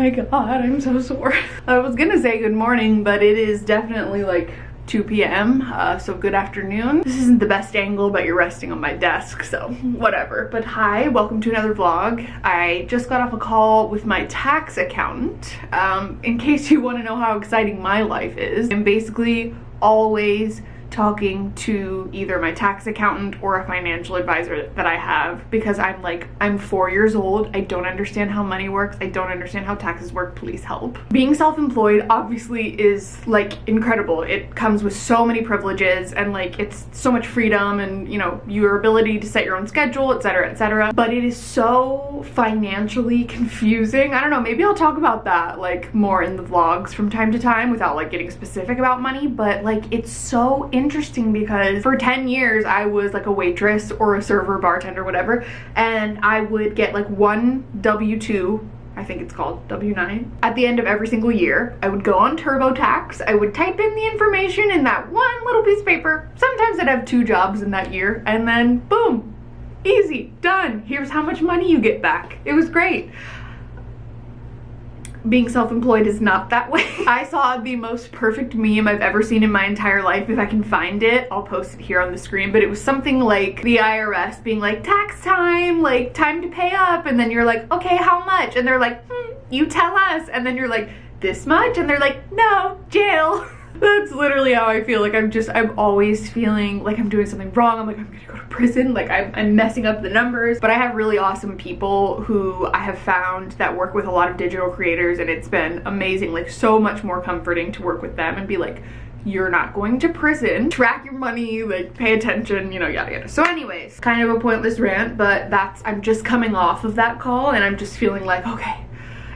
my god, I'm so sore. I was gonna say good morning, but it is definitely like 2 p.m. Uh, so good afternoon. This isn't the best angle, but you're resting on my desk, so whatever. But hi, welcome to another vlog. I just got off a call with my tax accountant. Um, in case you want to know how exciting my life is, I'm basically always talking to either my tax accountant or a financial advisor that I have because I'm like, I'm four years old. I don't understand how money works. I don't understand how taxes work. Please help. Being self-employed obviously is like incredible. It comes with so many privileges and like it's so much freedom and you know, your ability to set your own schedule, etc, etc. But it is so financially confusing. I don't know, maybe I'll talk about that like more in the vlogs from time to time without like getting specific about money, but like it's so interesting because for 10 years I was like a waitress or a server, bartender, whatever, and I would get like one W-2 I think it's called W9. At the end of every single year, I would go on TurboTax, I would type in the information in that one little piece of paper. Sometimes I'd have two jobs in that year, and then boom, easy, done. Here's how much money you get back. It was great being self-employed is not that way. I saw the most perfect meme I've ever seen in my entire life. If I can find it, I'll post it here on the screen. But it was something like the IRS being like, tax time, like time to pay up. And then you're like, okay, how much? And they're like, hmm, you tell us. And then you're like, this much? And they're like, no, jail. That's literally how I feel. Like I'm just, I'm always feeling like I'm doing something wrong. I'm like, I'm gonna go to prison. Like I'm, I'm messing up the numbers. But I have really awesome people who I have found that work with a lot of digital creators and it's been amazing. Like so much more comforting to work with them and be like, you're not going to prison track your money like pay attention you know yada yada so anyways kind of a pointless rant but that's i'm just coming off of that call and i'm just feeling like okay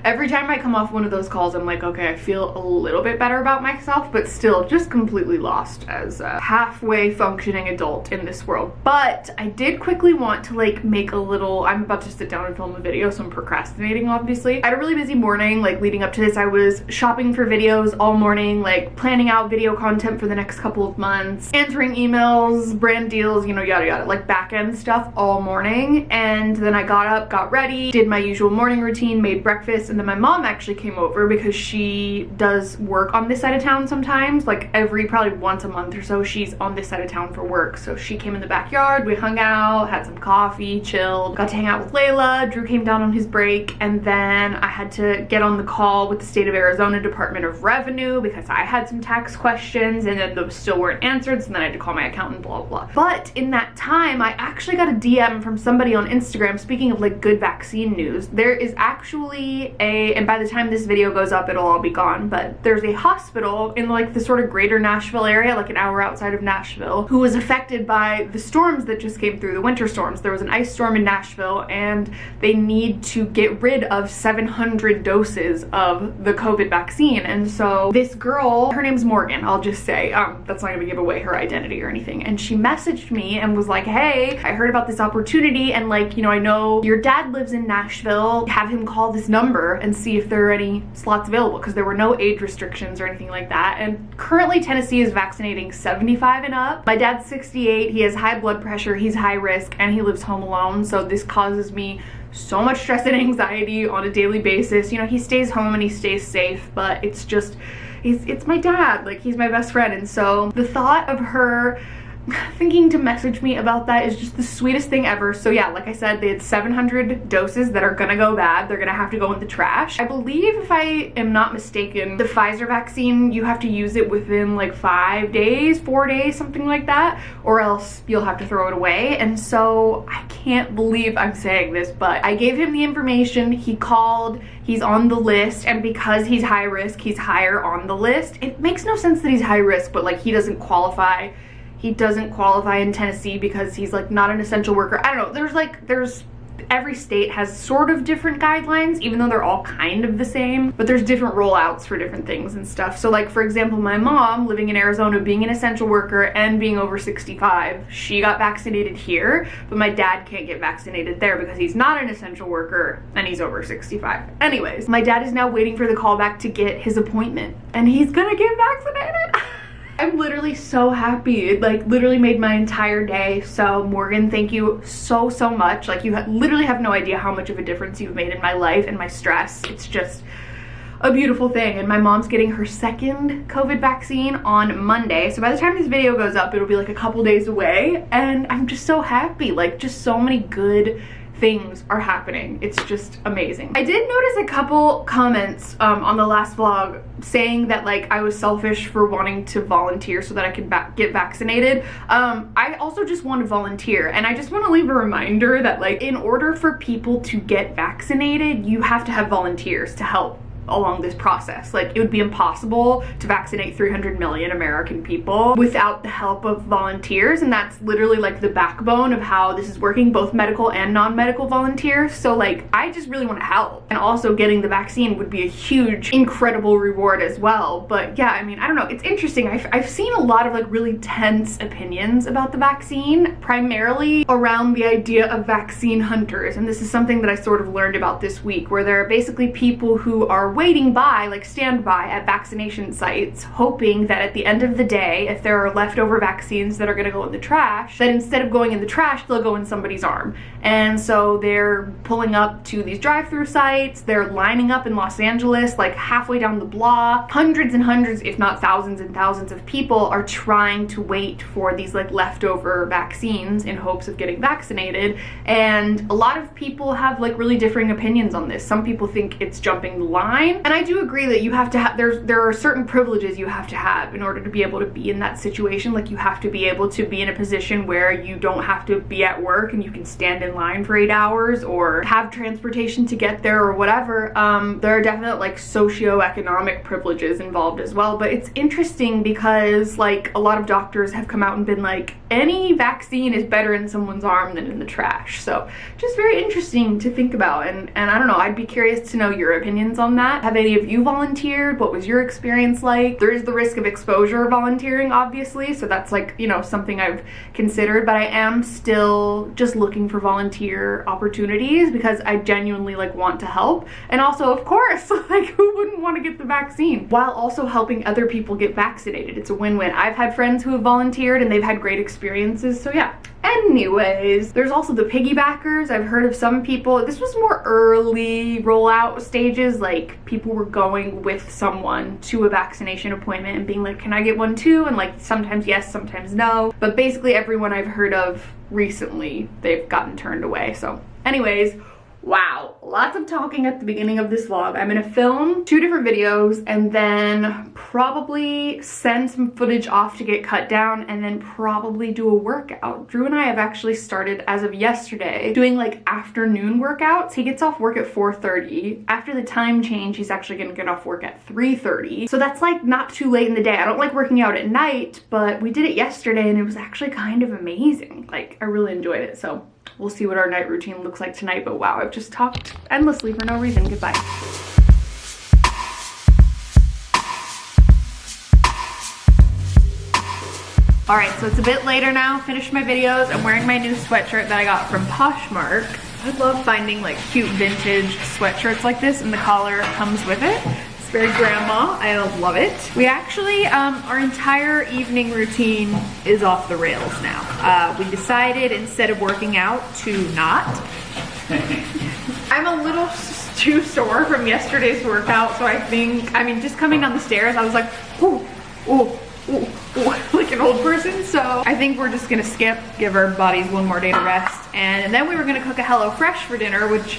every time I come off one of those calls, I'm like, okay, I feel a little bit better about myself, but still just completely lost as a halfway functioning adult in this world. But I did quickly want to like make a little, I'm about to sit down and film a video, so I'm procrastinating obviously. I had a really busy morning, like leading up to this, I was shopping for videos all morning, like planning out video content for the next couple of months, answering emails, brand deals, you know, yada yada, like back end stuff all morning. And then I got up, got ready, did my usual morning routine, made breakfast, and then my mom actually came over because she does work on this side of town sometimes like every probably once a month or so she's on this side of town for work. So she came in the backyard we hung out had some coffee chilled got to hang out with Layla Drew came down on his break and then I had to get on the call with the state of Arizona Department of Revenue because I had some tax questions and then those still weren't answered so then I had to call my accountant blah blah blah. But in that time I actually got a DM from somebody on Instagram speaking of like good vaccine news there is actually and by the time this video goes up, it'll all be gone, but there's a hospital in like the sort of greater Nashville area, like an hour outside of Nashville, who was affected by the storms that just came through, the winter storms. There was an ice storm in Nashville and they need to get rid of 700 doses of the COVID vaccine. And so this girl, her name's Morgan, I'll just say, um, that's not gonna give away her identity or anything. And she messaged me and was like, hey, I heard about this opportunity and like, you know, I know your dad lives in Nashville, have him call this number and see if there are any slots available because there were no age restrictions or anything like that. And currently Tennessee is vaccinating 75 and up. My dad's 68, he has high blood pressure, he's high risk, and he lives home alone. So this causes me so much stress and anxiety on a daily basis. You know, he stays home and he stays safe, but it's just, it's, it's my dad. Like, he's my best friend. And so the thought of her thinking to message me about that is just the sweetest thing ever. So yeah, like I said, they had 700 doses that are gonna go bad. They're gonna have to go in the trash. I believe if I am not mistaken, the Pfizer vaccine, you have to use it within like five days, four days, something like that, or else you'll have to throw it away. And so I can't believe I'm saying this, but I gave him the information. He called, he's on the list, and because he's high risk, he's higher on the list. It makes no sense that he's high risk, but like he doesn't qualify he doesn't qualify in Tennessee because he's like not an essential worker. I don't know. There's like, there's every state has sort of different guidelines even though they're all kind of the same but there's different rollouts for different things and stuff so like for example my mom living in Arizona being an essential worker and being over 65 she got vaccinated here but my dad can't get vaccinated there because he's not an essential worker and he's over 65 anyways my dad is now waiting for the call back to get his appointment and he's gonna get vaccinated I'm literally so happy. It like literally made my entire day. So Morgan, thank you so, so much. Like you literally have no idea how much of a difference you've made in my life and my stress. It's just, a beautiful thing. And my mom's getting her second COVID vaccine on Monday. So by the time this video goes up, it'll be like a couple days away. And I'm just so happy. Like just so many good things are happening. It's just amazing. I did notice a couple comments um, on the last vlog saying that like I was selfish for wanting to volunteer so that I could get vaccinated. Um, I also just want to volunteer and I just want to leave a reminder that like in order for people to get vaccinated, you have to have volunteers to help along this process. Like it would be impossible to vaccinate 300 million American people without the help of volunteers and that's literally like the backbone of how this is working, both medical and non-medical volunteers. So like I just really want to help and also getting the vaccine would be a huge incredible reward as well. But yeah, I mean, I don't know, it's interesting. I've, I've seen a lot of like really tense opinions about the vaccine, primarily around the idea of vaccine hunters. And this is something that I sort of learned about this week where there are basically people who are waiting by, like standby at vaccination sites, hoping that at the end of the day, if there are leftover vaccines that are gonna go in the trash, that instead of going in the trash, they'll go in somebody's arm. And so they're pulling up to these drive-through sites, they're lining up in Los Angeles, like halfway down the block. Hundreds and hundreds, if not thousands and thousands of people are trying to wait for these like leftover vaccines in hopes of getting vaccinated. And a lot of people have like really differing opinions on this. Some people think it's jumping the line fine. And I do agree that you have to have, there's, there are certain privileges you have to have in order to be able to be in that situation. Like you have to be able to be in a position where you don't have to be at work and you can stand in line for eight hours or have transportation to get there or whatever. Um, there are definite like socioeconomic privileges involved as well. But it's interesting because like a lot of doctors have come out and been like, any vaccine is better in someone's arm than in the trash. So just very interesting to think about. And, and I don't know, I'd be curious to know your opinions on that. Have any of you volunteered? What was your experience like? There is the risk of exposure volunteering, obviously. So that's like, you know, something I've considered, but I am still just looking for volunteer opportunities because I genuinely like want to help. And also, of course, like who wouldn't want to get the vaccine while also helping other people get vaccinated? It's a win-win. I've had friends who have volunteered and they've had great experiences. So yeah, Anyways, there's also the piggybackers. I've heard of some people, this was more early rollout stages, like people were going with someone to a vaccination appointment and being like, can I get one too? And like sometimes yes, sometimes no. But basically everyone I've heard of recently, they've gotten turned away. So anyways, Wow, lots of talking at the beginning of this vlog. I'm gonna film two different videos and then probably send some footage off to get cut down and then probably do a workout. Drew and I have actually started, as of yesterday, doing like afternoon workouts. He gets off work at 4.30. After the time change, he's actually gonna get off work at 3.30. So that's like not too late in the day. I don't like working out at night, but we did it yesterday and it was actually kind of amazing. Like, I really enjoyed it, so We'll see what our night routine looks like tonight, but wow, I've just talked endlessly for no reason. Goodbye. All right, so it's a bit later now. Finished my videos. I'm wearing my new sweatshirt that I got from Poshmark. I love finding like cute vintage sweatshirts like this and the collar comes with it It's very grandma. I love it. We actually, um, our entire evening routine is off the rails now. Uh, we decided instead of working out to not. I'm a little too sore from yesterday's workout, so I think, I mean, just coming down the stairs, I was like, ooh, ooh, ooh, ooh, like an old person. So I think we're just gonna skip, give our bodies one more day to rest. And then we were gonna cook a HelloFresh for dinner, which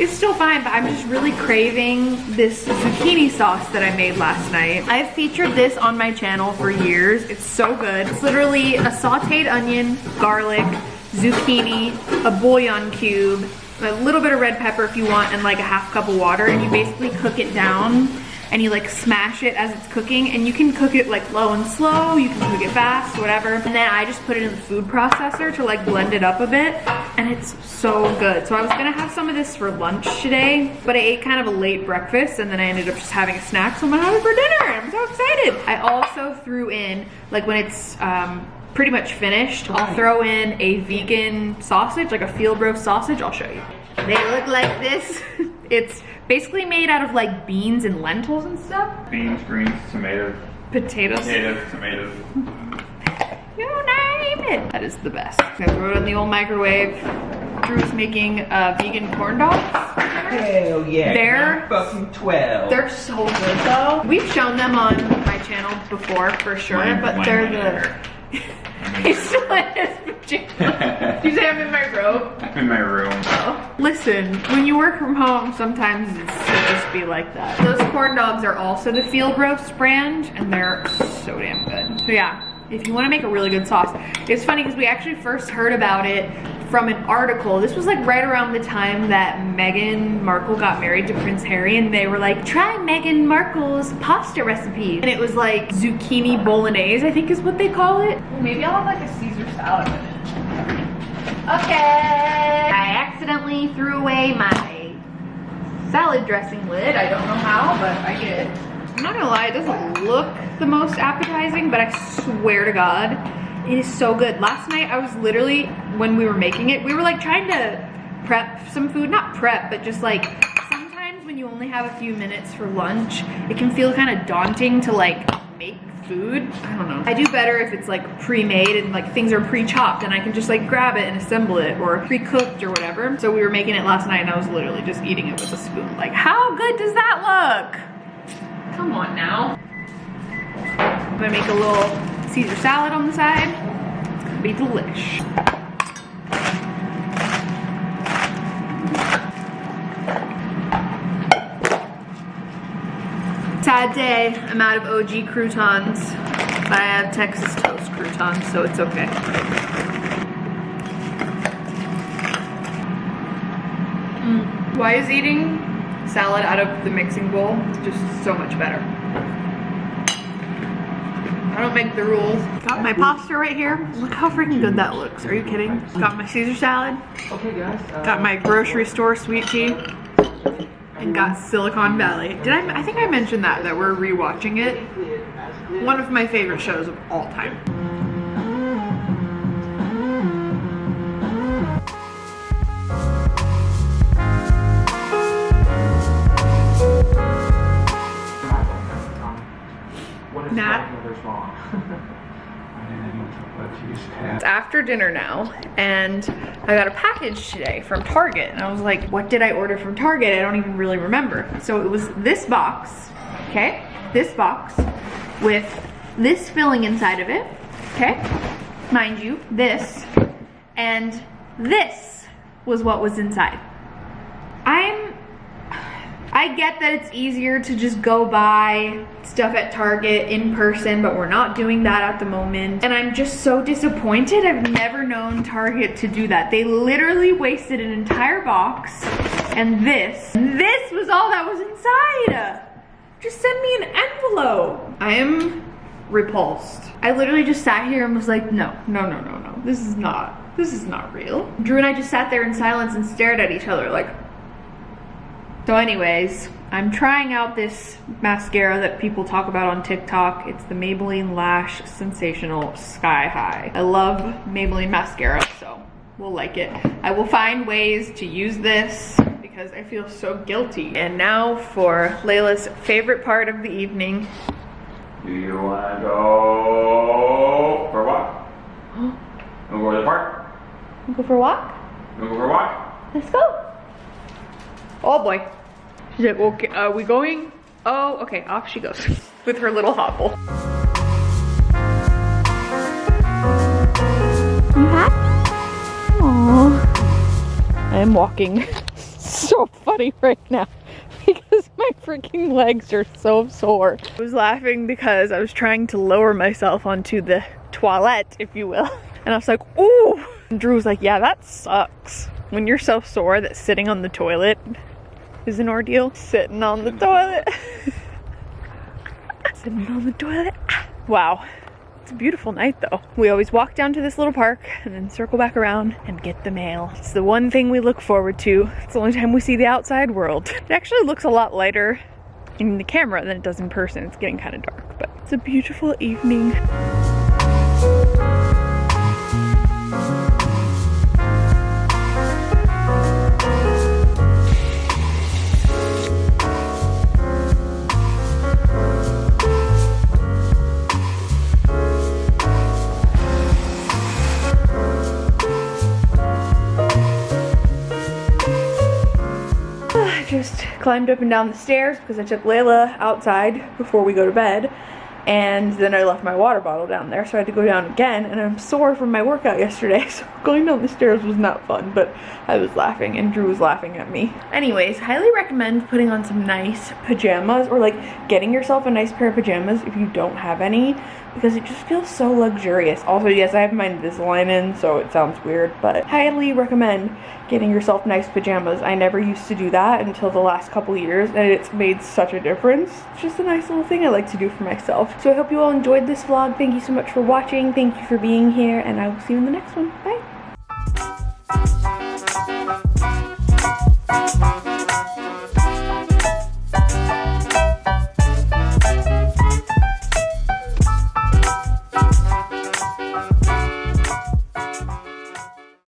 it's still fine, but I'm just really craving this zucchini sauce that I made last night. I've featured this on my channel for years. It's so good. It's literally a sauteed onion, garlic, zucchini, a bouillon cube, a little bit of red pepper if you want, and like a half cup of water, and you basically cook it down and you like smash it as it's cooking and you can cook it like low and slow, you can cook it fast, whatever. And then I just put it in the food processor to like blend it up a bit and it's so good. So I was gonna have some of this for lunch today, but I ate kind of a late breakfast and then I ended up just having a snack, so I'm gonna have it for dinner. I'm so excited. I also threw in, like when it's um, pretty much finished, I'll throw in a vegan sausage, like a field roast sausage. I'll show you. They look like this. it's basically made out of like beans and lentils and stuff. Beans, greens, tomatoes. Potatoes. Potatoes, tomatoes. you name it. That is the best. I'm gonna throw it in the old microwave. Drew's making uh, vegan corn dogs Hell yeah. They're- fucking 12. They're so good though. We've shown them on my channel before for sure, Mine- but mine they're went the. He's still in his pajamas. you say I'm in my robe? I'm in my room. Oh. Listen, when you work from home, sometimes it's just be like that. Those corn dogs are also the field roast brand, and they're so damn good. So yeah, if you want to make a really good sauce, it's funny because we actually first heard about it from an article. This was like right around the time that Meghan Markle got married to Prince Harry, and they were like, try Meghan Markle's pasta recipe. And it was like zucchini bolognese, I think is what they call it. Maybe I'll have like a Caesar salad with it. Okay. I accidentally threw away my salad dressing lid. I don't know how, but I did. I'm not gonna lie, it doesn't look the most appetizing, but I swear to God, it is so good. Last night I was literally, when we were making it, we were like trying to prep some food. Not prep, but just like, sometimes when you only have a few minutes for lunch, it can feel kind of daunting to like make food. I don't know. I do better if it's like pre-made and like things are pre-chopped and I can just like grab it and assemble it or pre-cooked or whatever. So we were making it last night and I was literally just eating it with a spoon. Like, how good does that look? Come on now. I'm gonna make a little Caesar salad on the side. It's gonna be delish. Sad day, I'm out of OG croutons, but I have Texas toast croutons, so it's okay. Mm. Why is eating salad out of the mixing bowl just so much better? I don't make the rules. Got my pasta right here. Look how freaking good that looks. Are you kidding? Got my Caesar salad. Okay, guys. Uh, Got my grocery store sweet tea. And got Silicon Valley. Did I? I think I mentioned that that we're rewatching it. One of my favorite shows of all time. Nat? It's after dinner now, and I got a package today from Target, and I was like, what did I order from Target? I don't even really remember. So it was this box, okay? This box with this filling inside of it, okay? Mind you, this and this was what was inside. I'm I get that it's easier to just go buy stuff at Target in person, but we're not doing that at the moment. And I'm just so disappointed. I've never known Target to do that. They literally wasted an entire box and this, this was all that was inside. Just send me an envelope. I am repulsed. I literally just sat here and was like, no, no, no, no, no. This is not, this is not real. Drew and I just sat there in silence and stared at each other like, so anyways, I'm trying out this mascara that people talk about on TikTok. It's the Maybelline Lash Sensational Sky High. I love Maybelline mascara, so we'll like it. I will find ways to use this because I feel so guilty. And now for Layla's favorite part of the evening. Do you wanna go for a walk? Wanna go to the park? Go for a walk? Wanna go for a walk? Let's go. Oh boy. She's like, okay, are we going? Oh, okay, off she goes with her little hobble. You happy? Aww. I am walking so funny right now because my freaking legs are so sore. I was laughing because I was trying to lower myself onto the toilet, if you will. And I was like, ooh. And Drew was like, yeah, that sucks. When you're so sore that sitting on the toilet is an ordeal. Sitting on the toilet. Sitting on the toilet. Wow. It's a beautiful night though. We always walk down to this little park and then circle back around and get the mail. It's the one thing we look forward to. It's the only time we see the outside world. It actually looks a lot lighter in the camera than it does in person. It's getting kind of dark, but it's a beautiful evening. Climbed up and down the stairs because I took Layla outside before we go to bed and then I left my water bottle down there so I had to go down again and I'm sore from my workout yesterday so going down the stairs was not fun but I was laughing and Drew was laughing at me. Anyways, highly recommend putting on some nice pajamas or like getting yourself a nice pair of pajamas if you don't have any because it just feels so luxurious. Also, yes, I have my Invisalign in so it sounds weird but highly recommend getting yourself nice pajamas. I never used to do that until the last couple years and it's made such a difference. It's just a nice little thing I like to do for myself. So I hope you all enjoyed this vlog. Thank you so much for watching. Thank you for being here and I will see you in the next one. Bye.